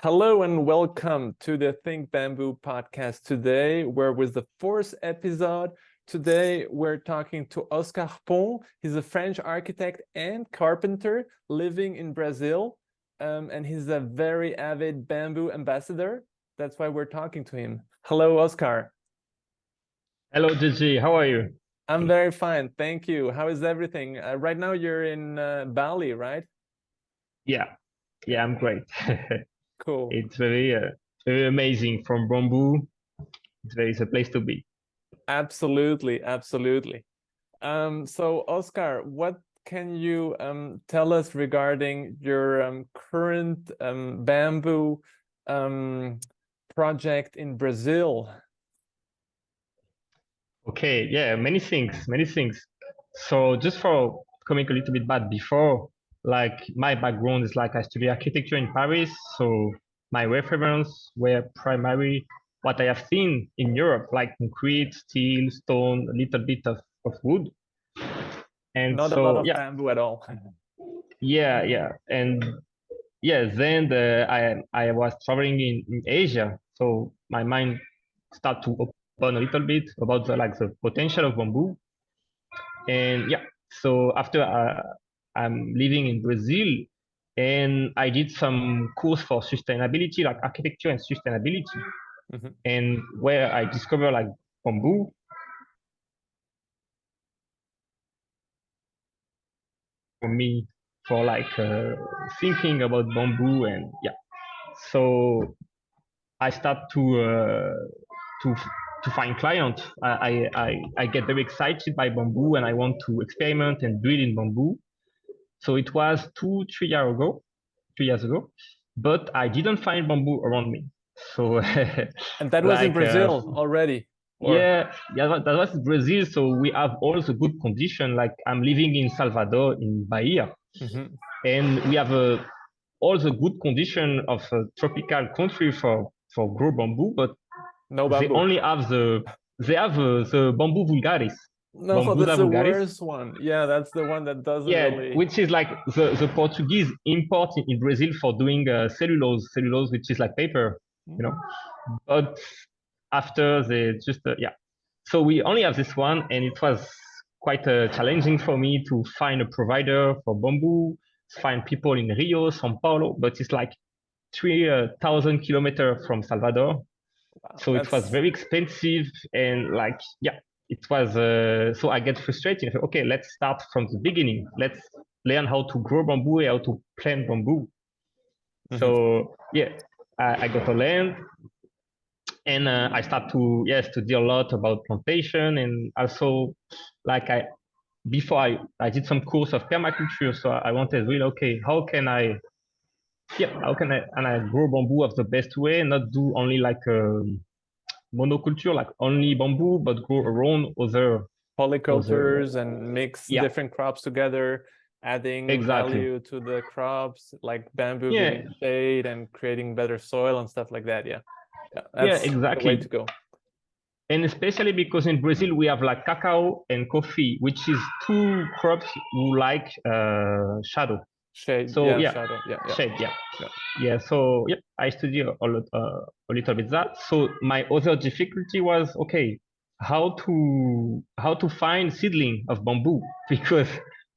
Hello and welcome to the Think Bamboo podcast today, where with the fourth episode, today we're talking to Oscar Pont. He's a French architect and carpenter living in Brazil, um, and he's a very avid bamboo ambassador. That's why we're talking to him. Hello, Oscar. Hello, Gigi. How are you? I'm very fine, thank you. How is everything? Uh, right now you're in uh, Bali, right? Yeah, yeah, I'm great. Cool. It's very, uh, very amazing from bamboo. It's a place to be. Absolutely, absolutely. Um, so, Oscar, what can you um, tell us regarding your um, current um, bamboo um, project in Brazil? Okay, yeah, many things, many things. So just for coming a little bit back before, like my background is like I studied architecture in Paris, so my reference were primarily what I have seen in Europe, like concrete, steel, stone, a little bit of, of wood. And not so, a lot of yeah. bamboo at all. yeah, yeah, and yeah. Then the, I I was traveling in, in Asia, so my mind started to open a little bit about the like the potential of bamboo. And yeah, so after uh, I'm living in Brazil and I did some course for sustainability, like architecture and sustainability. Mm-hmm. And where I discovered like bamboo. For me, for like uh, thinking about bamboo and yeah, so I start to uh, to to find clients. I, I I get very excited by bamboo and I want to experiment and build in bamboo. So it was two, three years ago, two years ago, but I didn't find bamboo around me. So and that was like, in Brazil uh, already. Or... Yeah, yeah, that was Brazil. So we have all the good condition. Like I'm living in Salvador in Bahia, mm-hmm. and we have uh, all the good condition of a tropical country for for grow bamboo, but no bamboo. they only have the they have uh, the bamboo vulgaris. No, Bambusa that's the worst one. Yeah, that's the one that doesn't yeah, really... which is like the, the Portuguese import in, Brazil for doing uh, cellulose, cellulose, which is like paper, you know. But after they just, uh, yeah. So we only have this one, and it was quite uh, challenging for me to find a provider for bamboo, find people in Rio, Sao Paulo, but it's like 3,000 kilometers from Salvador. Wow, so that's... it was very expensive and like, yeah, it was uh, so I get frustrated. Okay, let's start from the beginning. Let's learn how to grow bamboo, how to plant bamboo. Mm-hmm. So yeah, I, I, got to learn, and uh, I start to yes to do a lot about plantation and also like I before I, I did some course of permaculture. So I wanted really okay, how can I yeah how can I and I grow bamboo of the best way, not do only like um, monoculture, like only bamboo, but grow around other polycultures other... and mix yeah. different crops together, adding exactly. value to the crops, like bamboo yeah. shade and creating better soil and stuff like that. Yeah, yeah, yeah exactly. way to go. And especially because in Brazil we have like cacao and coffee, which is two crops who like uh, shadow. Shade. So yeah, yeah, shadow. Yeah, yeah. shade. Yeah. yeah, yeah. So yeah, I studied a, uh, a little bit that. So my other difficulty was okay, how to how to find seedling of bamboo because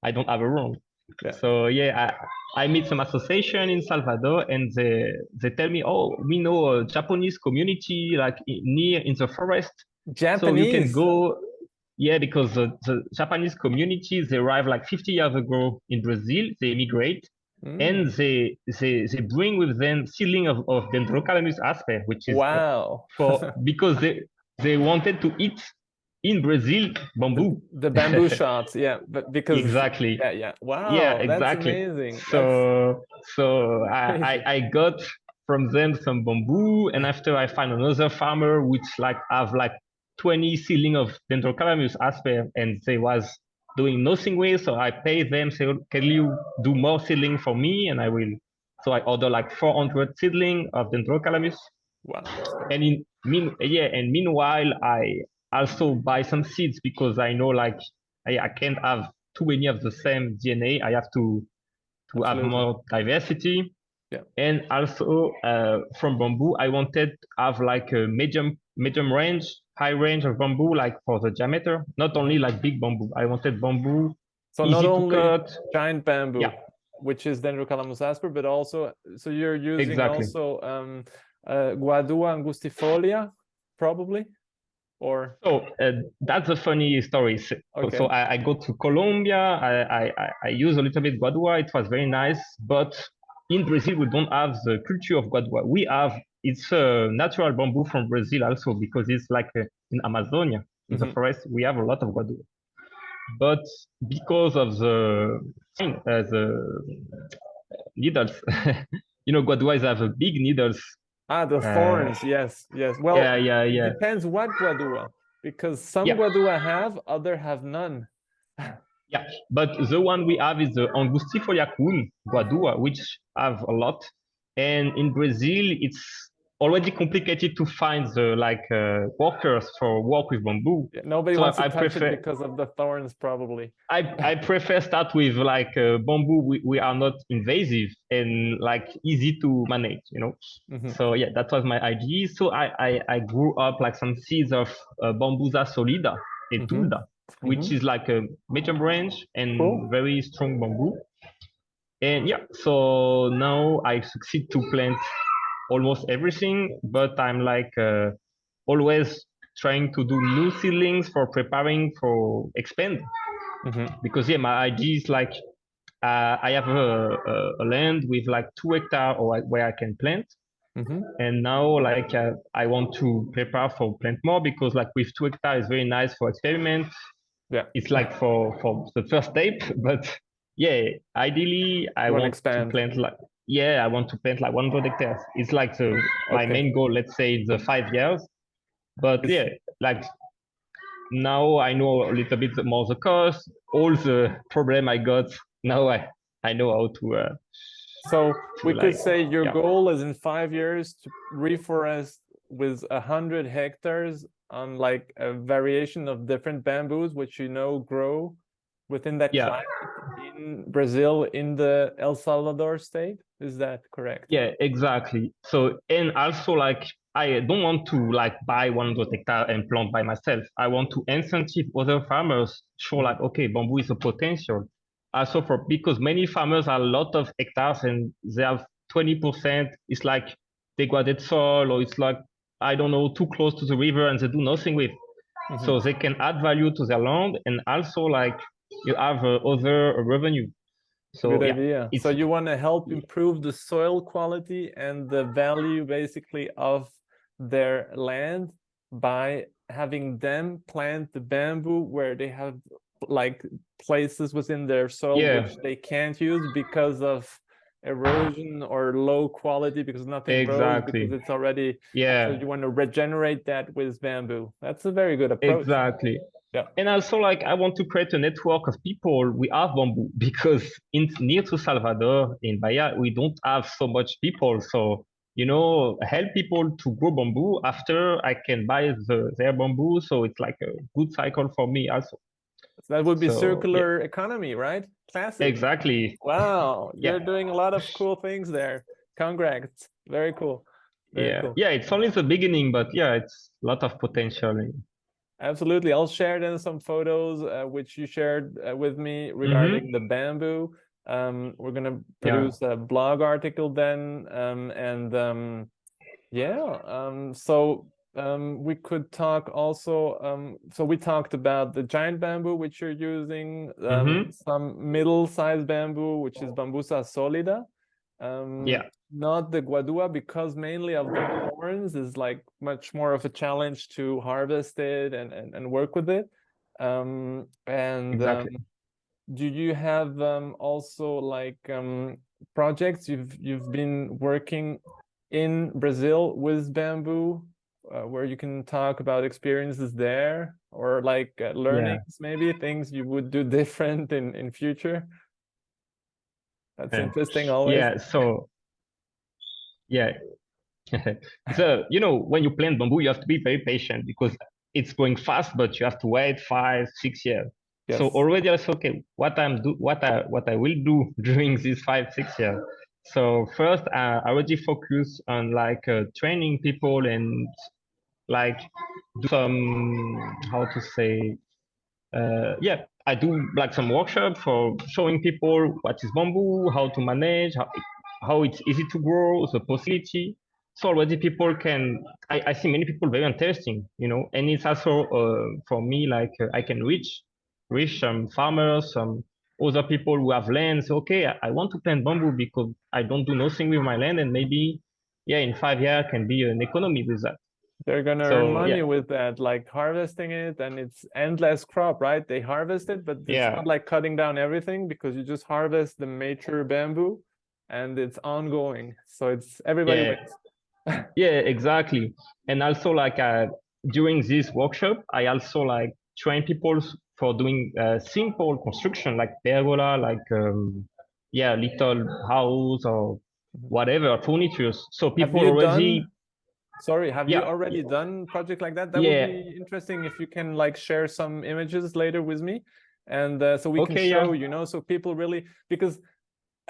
I don't have a room. Yeah. So yeah, I, I meet some association in Salvador and they they tell me, oh, we know a Japanese community like near in the forest. Japanese. So you can go yeah, because the, the Japanese communities they arrived like 50 years ago in Brazil. They immigrate mm. and they, they they bring with them seedling of, of Dendrocalamus asper, which is wow for because they they wanted to eat in Brazil bamboo. The, the bamboo shots, yeah, but because exactly, yeah, yeah, wow, yeah, exactly. amazing. So that's... so I, I I got from them some bamboo, and after I find another farmer which like have like 20 seedling of Dendrocalamus asper and they was doing nothing with. So I pay them, say, can you do more seedling for me? And I will. So I order like 400 seedling of Dendrocalamus. Wow. And in mean, yeah, and meanwhile, I also buy some seeds because I know like I, I can't have too many of the same DNA. I have to to Absolutely. have more diversity. Yeah. And also uh, from bamboo, I wanted to have like a medium medium range, high range of bamboo, like for the diameter. Not only like big bamboo. I wanted bamboo So not only cut. giant bamboo, Yeah. which is Dendrocalamus asper, but also so you're using Exactly. also um, uh, Guadua angustifolia, probably, or So uh, that's a funny story. So, Okay. so I, I go to Colombia. I, I, I- I use a little bit Guadua. It was very nice. But in Brazil, we don't have the culture of Guadua. We have, it's a natural bamboo from Brazil also because it's like uh, in Amazonia, in the Mhm. forest, we have a lot of Guadua. But because of the, thing, uh, the needles, you know, Guaduas have a big needles. ah the Uh, thorns? Yes, yes. Well, yeah, yeah, it yeah. depends what Guadua, because some Yeah. Guadua have, other have none. Yeah, but the one we have is the Angustifolia cool guadua, which have a lot. And in Brazil, it's already complicated to find the like uh, workers for work with bamboo. Yeah, Nobody So wants to I touch prefer- it because of the thorns, probably. I, I prefer start with like uh, bamboo. We, we are not invasive and like easy to manage, you know. Mhm. So yeah, that was my idea. So I I, I grew up like some seeds of uh, Bambusa solida Mhm. etulda, which is like a medium range and Cool. very strong bamboo. And yeah, so now I succeed to plant almost everything, but I'm like uh, always trying to do new seedlings for preparing for expand Mhm. because yeah, my idea is like uh, I have a, a, a land with like two hectare or where I can plant, Mhm. and now like uh, I want to prepare for plant more because like with two hectare is very nice for experiment. Yeah. It's like for for the first step, but yeah, ideally I want expand. to plant like yeah I want to plant like 100 hectares. It's like the my Okay. main goal. Let's say in the five years, but yeah, like now I know a little bit more the cost, all the problem I got. Now I I know how to. Uh, So we could say your yeah. goal is in five years to reforest with a hundred hectares on like a variation of different bamboos, which you know grow within that Yeah. climate in Brazil, in the El Salvador state. Is that correct? Yeah, exactly. So and also like I don't want to like buy 100 hectare and plant by myself. I want to incentive other farmers show like okay, bamboo is a potential. Also for because many farmers have a lot of hectares and they have 20%. It's like degraded soil or it's like I don't know too close to the river and they do nothing with. Mhm. So they can add value to their land and also like you have uh, other revenue. So Good yeah, idea. So you want to help improve the soil quality and the value basically of their land by having them plant the bamboo where they have like places within their soil Yeah. which they can't use because of erosion or low quality because nothing grows Exactly. because it's already yeah so you want to regenerate that with bamboo. That's a very good approach. Exactly. Yeah. And also, like, I want to create a network of people. We have bamboo because in near to Salvador in Bahia, we don't have so much people. So you know, help people to grow bamboo. After I can buy the their bamboo, so it's like a good cycle for me also. So that would be So, yeah. circular economy, right? Classic. Exactly. Wow, Yeah. you're doing a lot of cool things there. Congrats. Very cool. Very yeah. cool. Yeah. It's only the beginning, but yeah, it's a lot of potential. Absolutely. I'll share then some photos uh, which you shared uh, with me regarding the bamboo. Um, we're gonna Yeah. produce a blog article then, um, and um, yeah. Um, so um, we could talk also. Um, so we talked about the giant bamboo which you're using, um, Mhm. some middle-sized bamboo which is Bambusa solida. Um, Yeah. Not the guadua because mainly of the horns is like much more of a challenge to harvest it and and, and work with it um and Exactly. um, do you have um also like um projects you've you've been working in brazil with bamboo uh, where you can talk about experiences there or like uh, learnings maybe things you would do different in in future that's Yeah. interesting always Yeah. So yeah. so you know, when you plant bamboo, you have to be very patient because it's going fast, but you have to wait five, six years. So already I said, okay, what I'm do what I what I will do during these five, six years. So first, uh, I already focus on like uh, training people and like do some how to say, uh, yeah, I do like some workshop for showing people what is bamboo, how to manage, how, how it's easy to grow, the possibility. So already people can, I, I see many people very interesting, you know, and it's also uh, for me like uh, I can reach, reach some farmers, some other people who have land. So, okay, I, I want to plant bamboo because I don't do nothing with my land, and maybe, yeah, in five years can be an economy with that. They're gonna so, earn money yeah. with that, like harvesting it, and it's endless crop, right? They harvest it, but it's yeah. not like cutting down everything because you just harvest the mature bamboo, and it's ongoing. So it's everybody yeah. wins. yeah, exactly. And also, like uh, during this workshop, I also like train people for doing uh, simple construction like pergola, like um, yeah, little house or mm-hmm. whatever furniture. So people already. Done Sorry, have yeah. you already done project like that? That yeah. would be interesting if you can like share some images later with me, and uh, so we okay, can show yeah. you know so people really because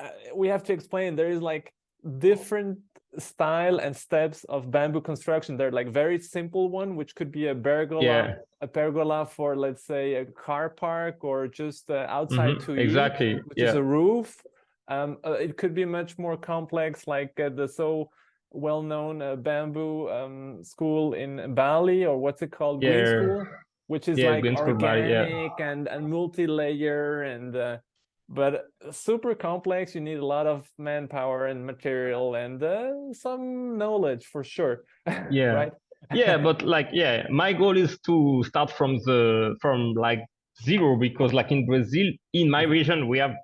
uh, we have to explain there is like different style and steps of bamboo construction. They're like very simple one, which could be a pergola, yeah. a pergola for let's say a car park or just uh, outside mm -hmm. to exactly, which yeah. is a roof. Um, uh, it could be much more complex, like uh, the so well-known uh, bamboo um, school in Bali, or what's it called? Yeah. Green School, which is like organic Bali, and and multi-layer and uh, but super complex. You need a lot of manpower and material and uh, some knowledge for sure. Yeah. right. yeah, but like yeah, my goal is to start from the from like zero because like in Brazil, in my mm-hmm. region, we have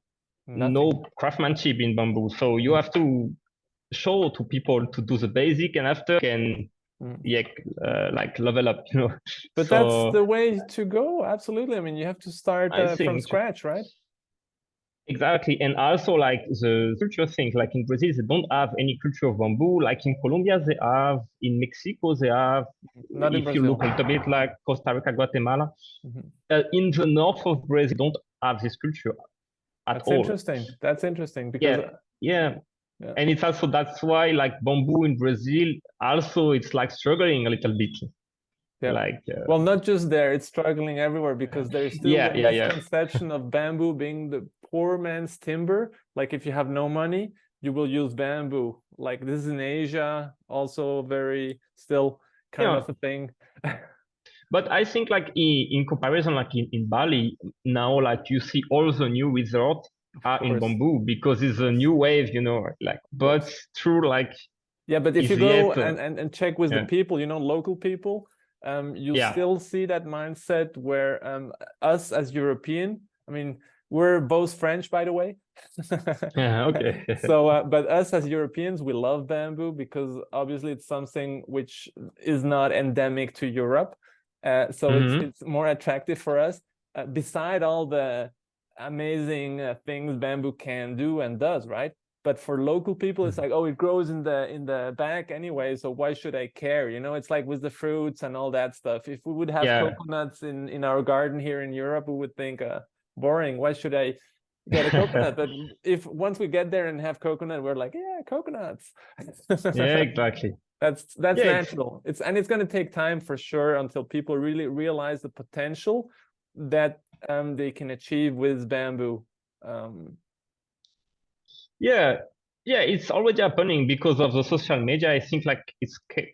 Nothing. no craftsmanship in bamboo. So you have to show to people to do the basic and after can mm. yeah uh, like level up you know but so, that's the way to go absolutely i mean you have to start uh, from scratch right exactly. And also like the culture things like in brazil they don't have any culture of bamboo. Like in colombia they have in mexico they have Not if you look a little bit like costa rica guatemala. Mm -hmm. uh, in the north of brazil they don't have this culture at that's all. interesting. That's interesting because yeah. Yeah. Yeah. and it's also that's why like bamboo in brazil also it's like struggling a little bit yeah. like uh, well not just there it's struggling everywhere because there's still yeah, the yeah, yeah. conception of bamboo being the poor man's timber like if you have no money you will use bamboo like this is in asia also very still kind yeah. of a thing but i think like in, in comparison like in, in bali now like you see all the new resorts are in bamboo because it's a new wave, you know, like, but true, like. Yeah, but if you go and, and, and check with yeah. the people, you know, local people, um, you yeah. still see that mindset where um, us as European, I mean, we're both French, by the way. yeah, okay. so, uh, but us as Europeans, we love bamboo because obviously it's something which is not endemic to Europe. Uh, so mm -hmm. it's, mm-hmm. it's more attractive for us. Uh, beside all the amazing uh, things bamboo can do and does, right? But for local people, it's mm-hmm. like, oh, it grows in the in the back anyway, so why should I care? You know, it's like with the fruits and all that stuff. If we would have yeah. coconuts in in our garden here in Europe, we would think, uh, boring. Why should I get a coconut? but if once we get there and have coconut, we're like, yeah, coconuts. yeah, exactly. That's that's yeah, natural. It's and it's going to take time for sure until people really realize the potential that um, they can achieve with bamboo? Um, yeah, yeah, it's already happening because of the social media. I think like it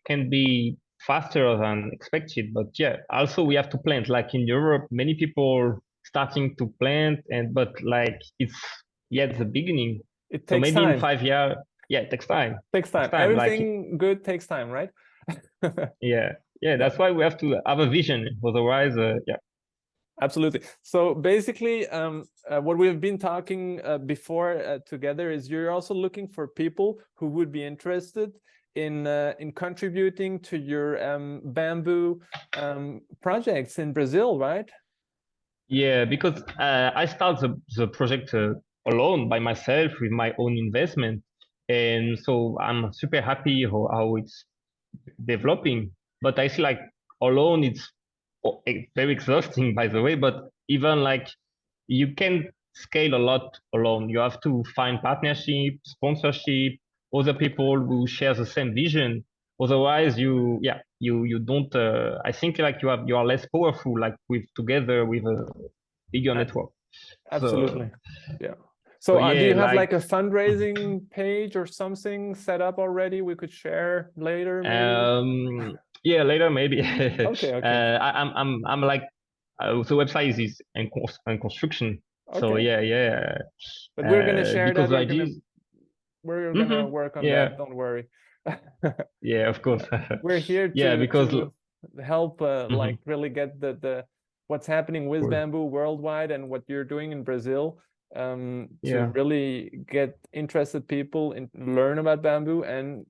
can be faster than expected, but yeah, also we have to plant. Like in Europe, many people starting to plant, and but like it's yet the beginning. It takes so maybe time. in five years, yeah, it takes time. Takes time. Takes time. Everything like, good takes time, right? yeah, yeah. That's why we have to have a vision. Otherwise, uh, yeah, Absolutely. So basically, um, uh, what we've been talking uh, before uh, together is you're also looking for people who would be interested in uh, in contributing to your um, bamboo um, projects in Brazil, right? Yeah, because uh, I start the, the project uh, alone by myself with my own investment. And so I'm super happy how, how it's developing. But I see like alone, it's very exhausting by the way but even like you can scale a lot alone. You have to find partnership, sponsorship, other people who share the same vision. Otherwise, you yeah you you don't. Uh, I think like you have you are less powerful like with together with a bigger network. Absolutely, so, yeah. So, uh, yeah, do you have like, like, a fundraising page or something set up already? We could share later. Maybe? Um, yeah, later maybe. okay, okay. Uh, I, am I'm I'm like uh, the website is in, in construction. Okay. So yeah, yeah. But we're gonna uh, share that. We're gonna, we're gonna mm -hmm. work on yeah. that. Don't worry. yeah, of course. we're here to, yeah, because to help uh, mm -hmm. like really get the the what's happening with bamboo worldwide and what you're doing in Brazil um, to yeah. really get interested people and learn about bamboo and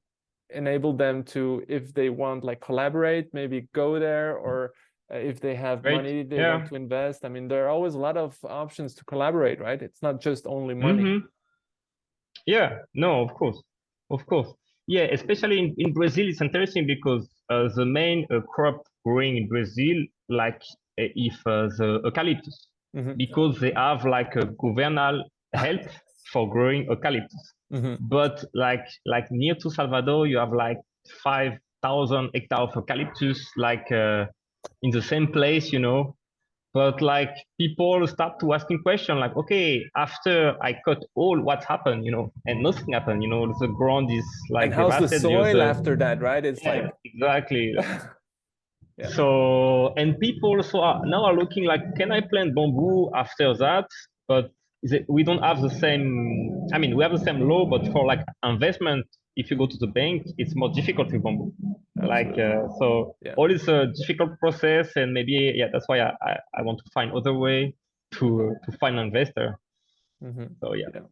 enable them to, if they want, like collaborate, maybe go there, or uh, if they have Great. money they yeah. want to invest. I mean, there are always a lot of options to collaborate, right? It's not just only money. Mm -hmm. Yeah, no, of course, of course. Yeah, especially in, in Brazil, it's interesting because uh, the main uh, crop growing in Brazil, like uh, if uh, the eucalyptus, mm-hmm. because they have like a governal help for growing eucalyptus. Mm-hmm. But like like near to Salvador, you have like five thousand hectares of eucalyptus, like uh, in the same place, you know. But like people start to asking questions like, okay, after I cut all, what happened, you know, and nothing happened, you know, the ground is like. And how's the soil after that, right? It's yeah, like exactly. Yeah. So and people so are, now are looking like, can I plant bamboo after that? But it, we don't have the same. I mean, we have the same law, but for like investment, if you go to the bank, it's more difficult with bamboo. Like uh, so, yeah. all is a difficult process, and maybe yeah, that's why I, I, I want to find other way to to find an investor. Mm -hmm. So yeah. yeah.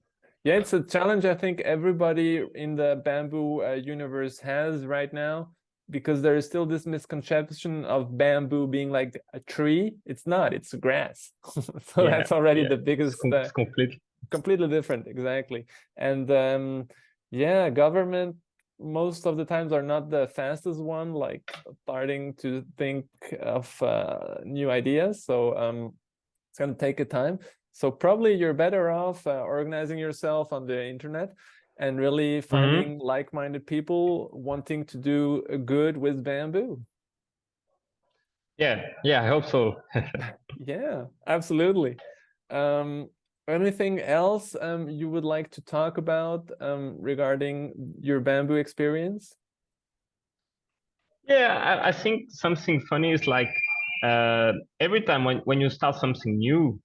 Yeah, it's a challenge I think everybody in the bamboo uh, universe has right now because there is still this misconception of bamboo being like a tree. It's not, it's grass. so yeah, that's already yeah. the biggest. It's uh, completely. completely different, exactly. And um, yeah, government most of the times are not the fastest one, like starting to think of uh, new ideas. So um, it's going to take a time. So probably you're better off uh, organizing yourself on the internet and really mm-hmm. finding mm -hmm. like-minded people wanting to do good with bamboo. Yeah, yeah, I hope so. yeah, absolutely. Um, anything else um, you would like to talk about um, regarding your bamboo experience? Yeah, I, I think something funny is like uh, every time when, when you start something new,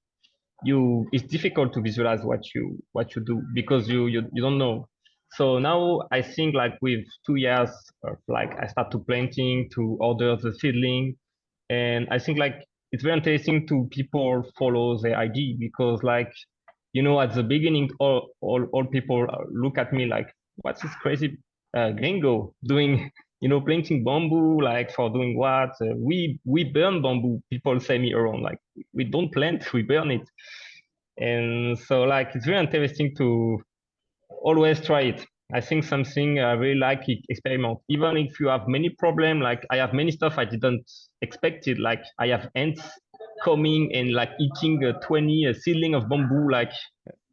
you it's difficult to visualize what you what you do because you you, you don't know. So now i think like with two years of like i start to planting to order the seedling and i think like it's very interesting to people follow the idea because like you know at the beginning all all, all people look at me like what's this crazy uh, gringo doing you know, planting bamboo, like for doing what? Uh, we we burn bamboo. People say me around, like we don't plant, we burn it. And so, like, it's very interesting to always try it. I think something I really like it, experiment. Even if you have many problem, like I have many stuff I didn't expect it. Like I have ants coming and like eating a 20 a seedling of bamboo, like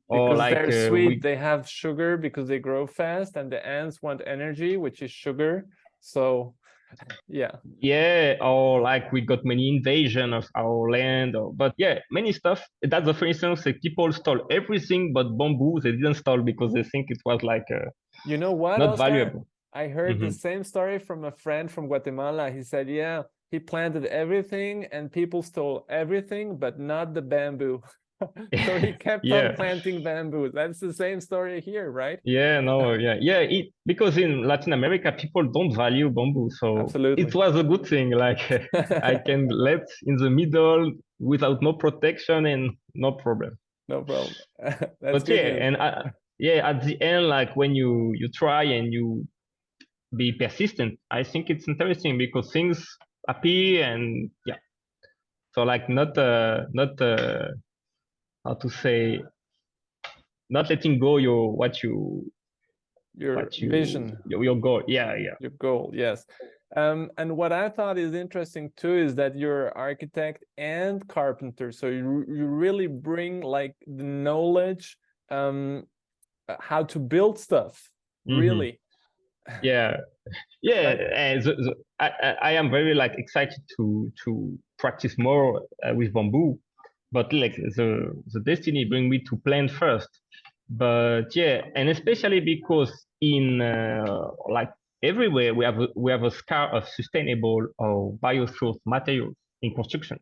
because like, they're uh, sweet. We... They have sugar because they grow fast, and the ants want energy, which is sugar. So yeah yeah or like we got many invasion of our land or but yeah many stuff that's the for instance like people stole everything but bamboo they didn't stole because they think it was like uh, you know what not Oscar? valuable i heard mm -hmm. the mm-hmm. same story from a friend from guatemala he said yeah he planted everything and people stole everything but not the bamboo so he kept yeah. on planting bamboo. That's the same story here, right? Yeah, no, yeah, yeah. It, because in Latin America, people don't value bamboo, so Absolutely. it was a good thing. Like I can let in the middle without no protection and no problem. No problem. but yeah, news. and I, yeah, at the end, like when you you try and you be persistent, I think it's interesting because things appear and yeah. So like not uh not uh how to say not letting go your what you your what you, vision your, your goal yeah yeah your goal yes Um, and what I thought is interesting too is that you're architect and carpenter, so you you really bring like the knowledge um, uh, how to build stuff. Mm -hmm. Really. Yeah, yeah. And the, the, I I am very like excited to to practice more uh, with bamboo, but like the the destiny bring me to plant first. But yeah, and especially because in uh, like everywhere we have a, we have a scar of sustainable or biosourced materials in construction.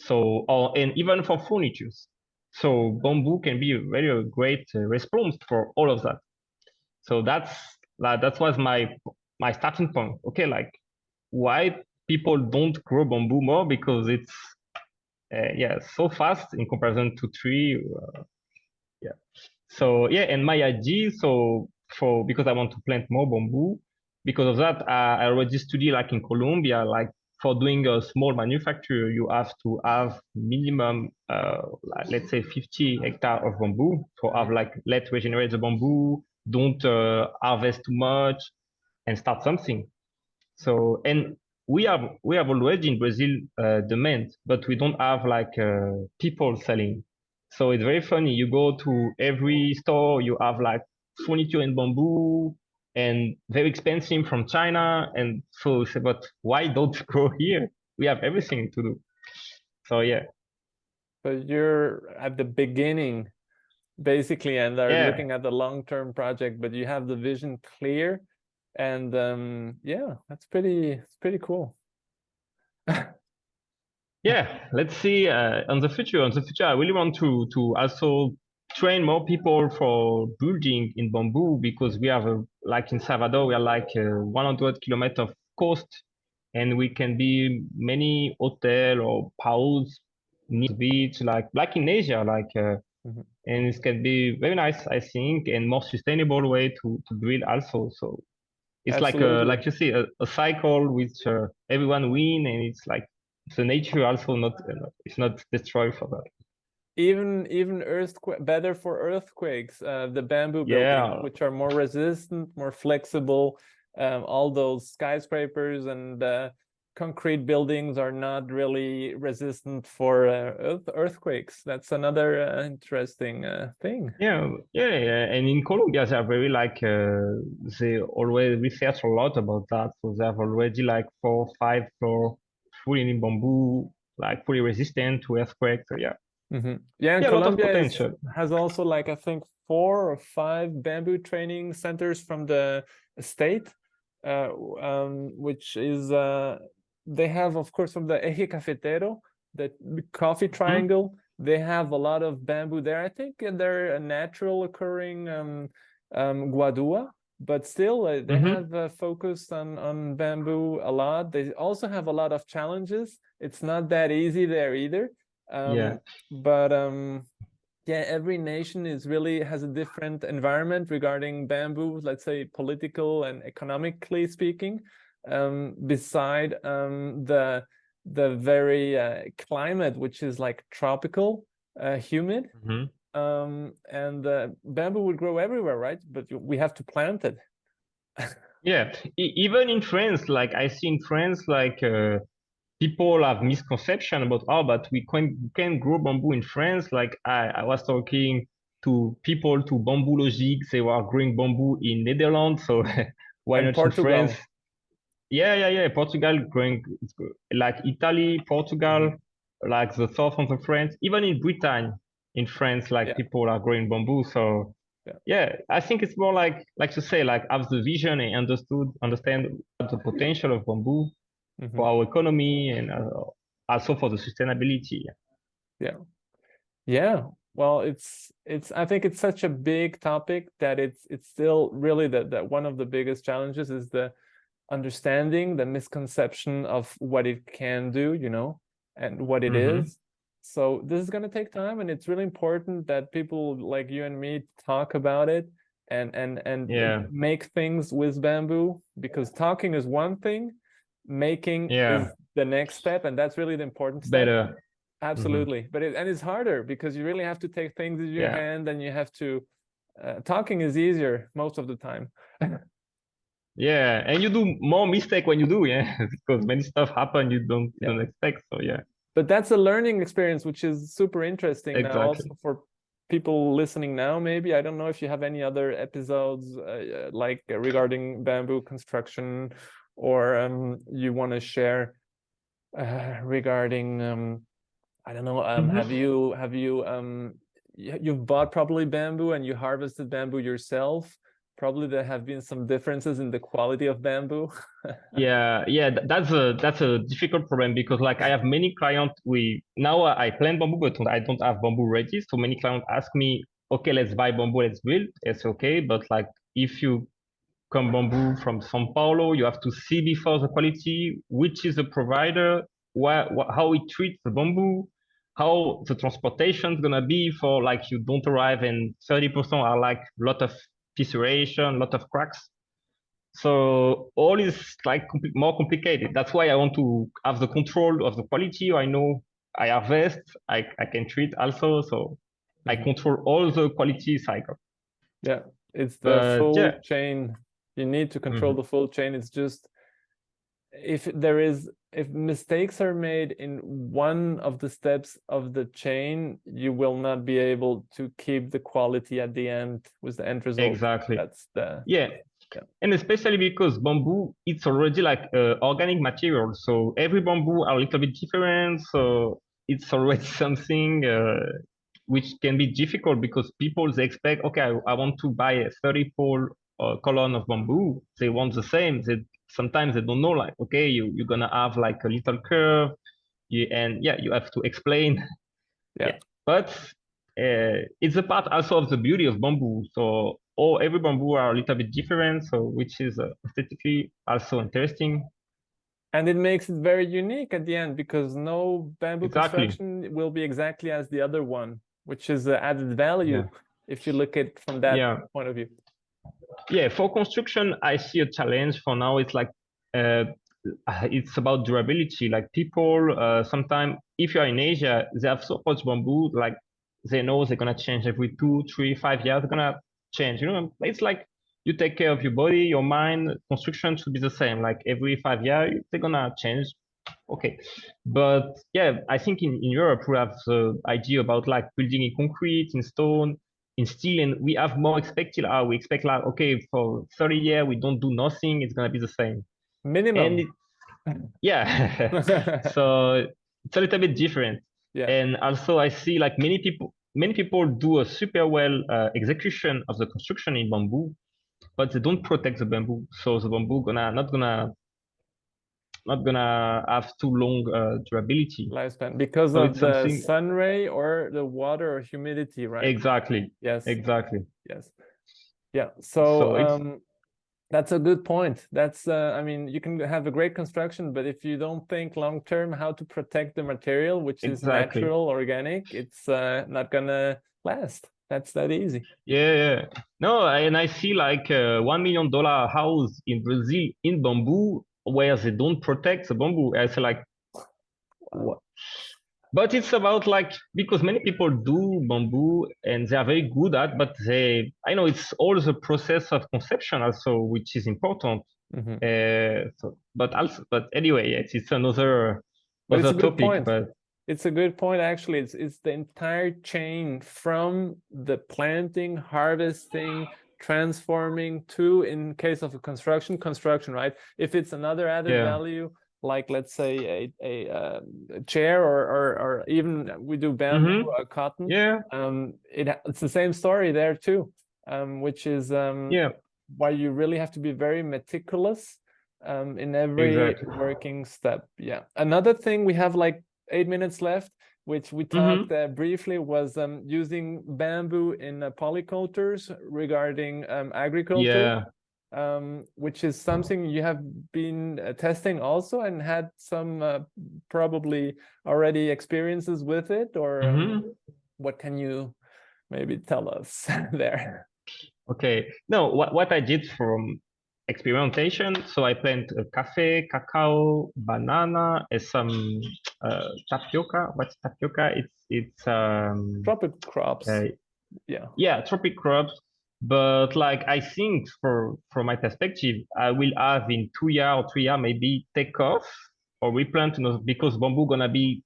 So or and even for furniture. So bamboo can be a very great uh, response for all of that. So that's like that was my my starting point. Okay, like why people don't grow bamboo more because it's uh, yeah so fast in comparison to tree. Uh, yeah. So yeah, and my idea so for because I want to plant more bamboo, because of that, uh, I already study like in Colombia, like for doing a small manufacture, you have to have minimum, uh, let's say 50 hectare of bamboo to have like, let regenerate the bamboo, don't uh, harvest too much and start something. So, and we have, we have already in Brazil uh, demand, but we don't have like uh, people selling. So it's very funny. You go to every store, you have like furniture in bamboo, and very expensive from China. And so said, but why don't go here? We have everything to do. So yeah. But you're at the beginning, basically, and are yeah. looking at the long-term project, but you have the vision clear. And um, yeah, that's pretty, it's pretty cool. yeah, let's see uh, on the future. On the future, I really want to to also train more people for building in bamboo because we have a, like in Salvador, we are like 100 kilometers of coast and we can be many hotel or house near beach, like, like in Asia, like, uh, mm -hmm. and it can be very nice, I think, and more sustainable way to, to build also. So it's Absolutely. like, a, like you see, a, a cycle which uh, everyone win and it's like the nature also not, uh, it's not destroyed for that even even earthquake better for earthquakes uh, the bamboo yeah. buildings which are more resistant more flexible um, all those skyscrapers and uh, concrete buildings are not really resistant for uh, earthquakes. That's another uh, interesting uh, thing. Yeah yeah yeah. And in colombia they are very like uh, they always research a lot about that. So they have already like four five floor fully in bamboo like fully resistant to earthquakes so yeah. Mm -hmm. Yeah, and yeah, Colombia is, has also like I think four or five bamboo training centers from the state, uh, um, which is uh, they have of course from the Eje Cafetero, the coffee mm-hmm. triangle. Mm -hmm. They have a lot of bamboo there. I think they're a natural occurring um, um, guadua, but still uh, they mm -hmm. have uh, focused on on bamboo a lot. They also have a lot of challenges. It's not that easy there either um, yeah. But um, yeah, every nation is really has a different environment regarding bamboo, let's say political and economically speaking, um, beside um, the the very uh, climate, which is like tropical, uh, humid. Mm -hmm. um, and uh, bamboo would grow everywhere, right? But we have to plant it. yeah, e even in France, like I see in France, like uh, people have misconception about oh but we can can grow bamboo in france like i i was talking to people to Bamboologic they were growing bamboo in netherlands so why and not portugal. in france yeah yeah yeah portugal growing like italy portugal like the south of the france even in britain in france like yeah. people are growing bamboo so yeah. yeah i think it's more like like to say like have the vision and understood understand the potential of bamboo mm -hmm. for our economy and uh, also for the sustainability. Yeah. Yeah. Well, it's it's I think it's such a big topic that it's it's still really that that one of the biggest challenges is the understanding the misconception of what it can do, you know, and what it mm -hmm. is. So this is going to take time and it's really important that people like you and me talk about it and and and yeah. make things with bamboo because talking is one thing making yeah. the next step and that's really the important step. better mm-hmm. absolutely mm -hmm. but it, and it's harder because you really have to take things in your yeah. hand and you have to uh, talking is easier most of the time Yeah, and you do more mistake when you do, yeah, because many stuff happen you don't Yeah. don't expect. So yeah, but that's a learning experience which is super interesting now Exactly. also for people listening now maybe i don't know if you have any other episodes uh, uh, like uh, regarding bamboo construction or um, you want to share uh, regarding um, i don't know um, Mhm. have you have you um you've bought probably bamboo and you harvested bamboo yourself probably there have been some differences in the quality of bamboo yeah, yeah. That's a that's a difficult problem because like I have many clients. We now I plant bamboo, but I don't have bamboo ready. So many clients ask me, okay, let's buy bamboo, let's build. It's okay, but like if you come bamboo from São Paulo, you have to see before the quality, which is the provider, wha- how it treats the bamboo, how the transportation is gonna be for like you don't arrive and 30% are like a lot of fissuration, lot of cracks. So all is like compli- more complicated. That's why I want to have the control of the quality. I know I harvest, I, I can treat also. So I control all the quality cycle. Yeah, it's the But, full yeah. chain. You need to control Mhm. the full chain. It's just if there is if mistakes are made in one of the steps of the chain, you will not be able to keep the quality at the end with the end result. Exactly. That's the Yeah. Yeah. And especially because bamboo, it's already like uh, organic material. So every bamboo are a little bit different. So it's already something uh, which can be difficult because people they expect, okay, I, I want to buy a 30 pole uh, column of bamboo. They want the same. They sometimes they don't know like, okay, you, you're gonna have like a little curve. You, and yeah, you have to explain. Yeah. But uh, it's a part also of the beauty of bamboo. So all every bamboo are a little bit different. So which is uh, aesthetically also interesting. and it makes it very unique at the end because no bamboo Exactly. construction will be exactly as the other one, which is uh, added value Yeah. if you look at from that Yeah. point of view. Yeah, for construction, I see a challenge for now. It's like uh, it's about durability. Like people, uh, sometimes if you're in Asia, they have so much bamboo, like they know they're gonna change every two, three, five years. They're gonna change. You know, it's like you take care of your body, your mind. Construction should be the same. Like every five years, they're gonna change. Okay, but yeah, I think in, in Europe we have the idea about like building in concrete, in stone, in steel, and we have more expected. Uh, we expect like okay, for 30 years we don't do nothing. It's gonna be the same. Minimum. It, yeah, so it's a little bit different. Yeah. And also I see like many people, many people do a super well uh, execution of the construction in bamboo, but they don't protect the bamboo. So the bamboo gonna not gonna not gonna have too long uh, durability. lifespan because So of the something- sun ray or the water or humidity, right? Exactly, Yes. exactly. Yes. Yeah. So, So um, that's a good point. That's, uh, I mean, you can have a great construction, but if you don't think long term how to protect the material, which is Exactly. natural, organic, it's uh, not gonna last. That's that easy. Yeah, yeah. No, and I see like a one million dollar house in Brazil in bamboo where they don't protect the bamboo. I say like, what? But it's about like because many people do bamboo and they are very good at, but they I know it's all the process of conception also which is important. Mhm. Uh, so, but also, but anyway, yes, it's another But it's a other good topic. point. But It's a good point, actually. It's it's the entire chain from the planting, harvesting, transforming to, in case of a construction, construction, right? If it's another added Yeah. value, like let's say a a, um, a chair or, or or even we do bamboo, uh, cotton. yeah, Um, it it's the same story there too, um, which is um yeah, why you really have to be very meticulous um, in every Exactly. working step. Yeah. Another thing we have like eight minutes left, which we Mm-hmm. talked uh, briefly, was um, using bamboo in uh, polycultures regarding um, agriculture, yeah. um, which is something you have been uh, testing also and had some uh, probably already experiences with it, or um, Mhm. what can you maybe tell us there? Okay. No, what, what I did from experimentation, so I plant uh, cafe, cacao, banana, and some uh, tapioca. What's tapioca? It's it's um Tropic crops. uh, yeah. yeah, tropic crops. But like I think for from my perspective, I will have in two year or three year maybe take off or replant, you know, because bamboo gonna be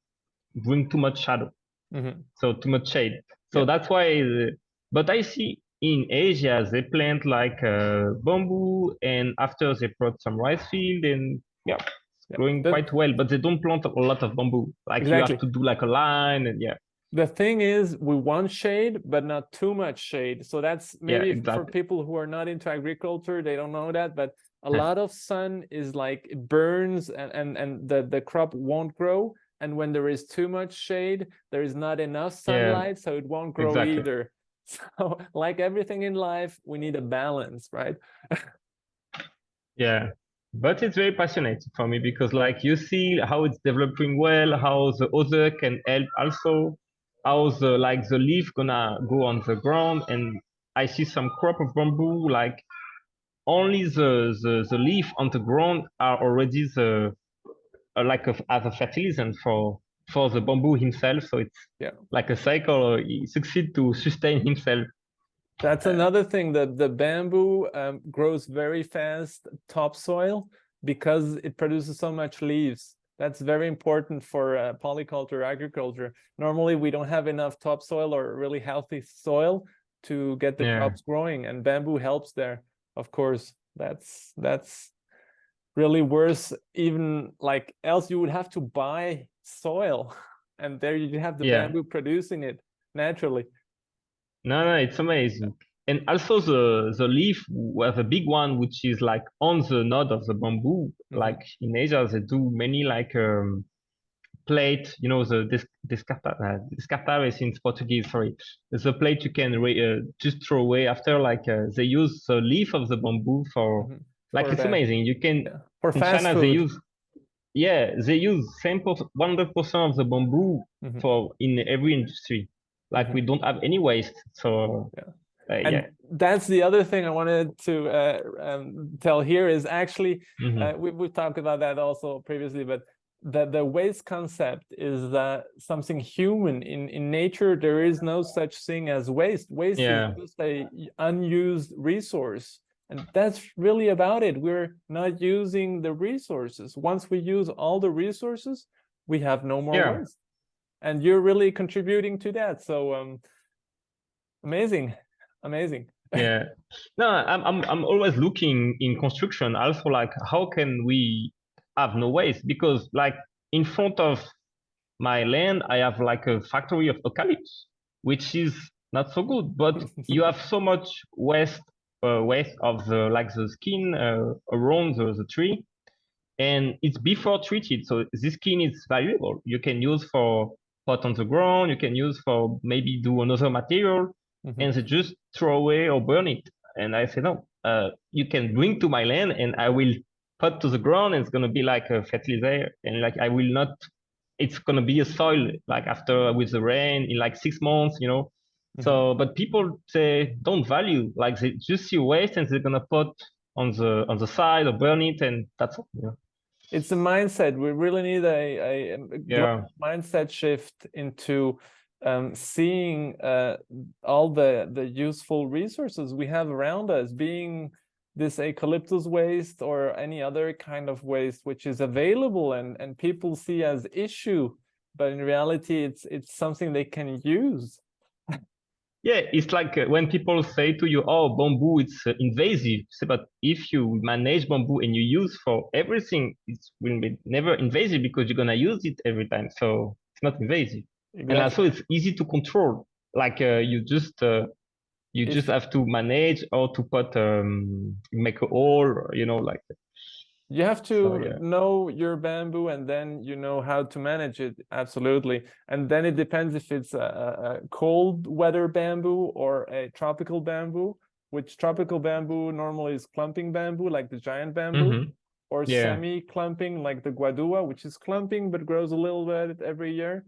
bring too much shadow, Mhm. so too much shade. So Yeah. that's why. The, but I see in Asia they plant like uh, bamboo, and after they put some rice field, and yeah, it's Yeah. growing The- quite well. But they don't plant a lot of bamboo. Like you have to do like a line, and yeah, The thing is, we want shade, but not too much shade. So that's Yeah, maybe for people who are not into agriculture, they don't know that. But a lot of sun is like it burns and, and, and the, the crop won't grow. And when there is too much shade, there is not enough sunlight, so it won't grow exactly. either. So, like everything in life, we need a balance, right? Yeah, but it's very passionate for me because like you see how it's developing well, how the other can help also, how the like the leaf gonna go on the ground, and I see some crop of bamboo like only the the, the leaf on the ground are already the like a, as a fertilizer for for the bamboo himself. So it's Yeah. like a cycle. He succeed to sustain himself. That's another thing that the bamboo um, grows very fast topsoil because it produces so much leaves. That's very important for uh, polyculture agriculture. Normally, we don't have enough topsoil or really healthy soil to get the Yeah. crops growing, and bamboo helps there. Of course, that's that's really worse. Even like else, you would have to buy soil, and there you have the Yeah. bamboo producing it naturally. No, no, it's amazing. And also the the leaf was a big one, which is like on the node of the bamboo. Mhm. Like in Asia, they do many like um, plate. You know the des descarta uh, in Portuguese. Sorry, it's a plate you can re uh, just throw away after. Like uh, they use the leaf of the bamboo for Mhm. like For it's that. amazing. You can Yeah. For in fast China they use yeah they use same one hundred percent of the bamboo Mhm. for in every industry. Like Mhm. we don't have any waste. So Yeah. uh, and yeah. that's the other thing I wanted to uh, um, tell here is actually Mhm. uh, we we talked about that also previously, but the the waste concept is that something human in in nature. There is no such thing as waste. Waste Yeah. is just a unused resource, and that's really about it. We're not using the resources. Once we use all the resources, we have no more Yeah. waste, and you're really contributing to that. So um, amazing, amazing. yeah no I'm, I'm i'm always looking in construction also like how can we have no waste because like in front of my land i have like a factory of eucalyptus which is not so good but you have so much waste uh, waste of the like the skin uh, around the, the tree and it's before treated so this skin is valuable you can use for put on the ground you can use for maybe do another material Mhm. and they just throw away or burn it. And I said, no, uh, you can bring to my land and I will put to the ground and it's going to be like a fertilizer. And like, I will not, it's going to be a soil like after with the rain in like six months, you know? Mhm. So, but people say don't value, like they just see waste and they're going to put on the, on the side or burn it. And that's. You know? it's a mindset. We really need a, a, a Yeah. mindset shift into um, seeing uh, all the the useful resources we have around us, being this eucalyptus waste or any other kind of waste which is available and and people see as issue, but in reality it's it's something they can use. Yeah, it's like uh, when people say to you, "Oh, bamboo, it's uh, invasive." Say, but if you manage bamboo and you use for everything, it will be never invasive because you're gonna use it every time. So it's not invasive, and also it's easy to control. Like uh, you just uh, you If- just have to manage or to put um make a hole, you know, like You have to yeah. know your bamboo and then you know how to manage it. Absolutely. And then it depends if it's a, a cold weather bamboo or a tropical bamboo, which tropical bamboo normally is clumping bamboo, like the giant bamboo, Mhm. or Yeah. semi-clumping, like the guadua, which is clumping but grows a little bit every year.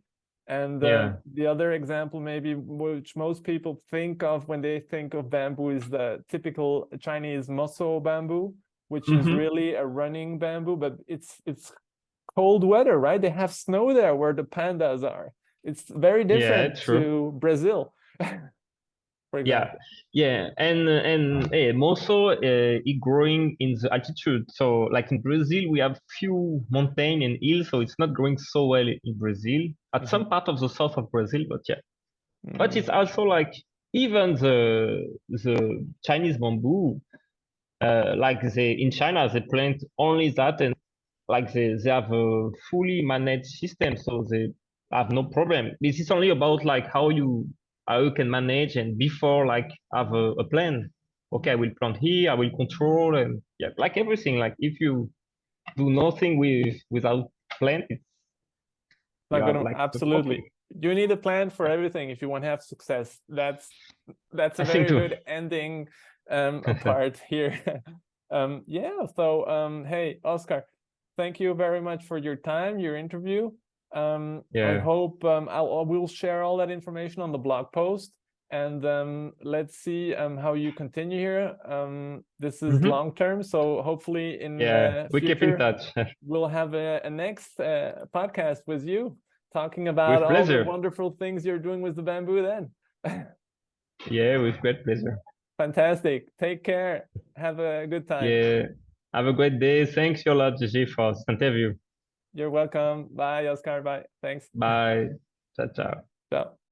And uh, Yeah. the other example, maybe which most people think of when they think of bamboo, is the typical Chinese moso bamboo, which is Mhm. really a running bamboo, but it's it's cold weather, right? They have snow there where the pandas are. It's very different true. to Brazil. yeah yeah and and eh, also uh, it growing in the altitude so like in brazil we have few mountain and hills so it's not growing so well in brazil at some part of the south of brazil but yeah but Mm. it's also like even the the chinese bamboo uh, like they in china they plant only that and like they, they have a fully managed system so they have no problem this is only about like how you how you can manage and before like have a, a plan okay i will plant here i will control and yeah like everything like if you do nothing with without plan it's Not you have, gonna like, absolutely. You need a plan for everything if you want to have success. That's that's a I very good ending um part here. um yeah, so um hey Oscar, thank you very much for your time, your interview. Um I hope um I'll I will share all that information on the blog post and um let's see um how you continue here. Um this is Mhm. long term, so hopefully in yeah uh, we keep in touch we'll have a, a next uh, podcast with you talking about all the wonderful things you're doing with the bamboo then yeah with great pleasure fantastic. Take care. Have a good time. Yeah. Have a great day. Thanks a lot Gigi, for this interview. You're welcome. Bye oscar. Bye. Thanks. Bye. Ciao ciao. Ciao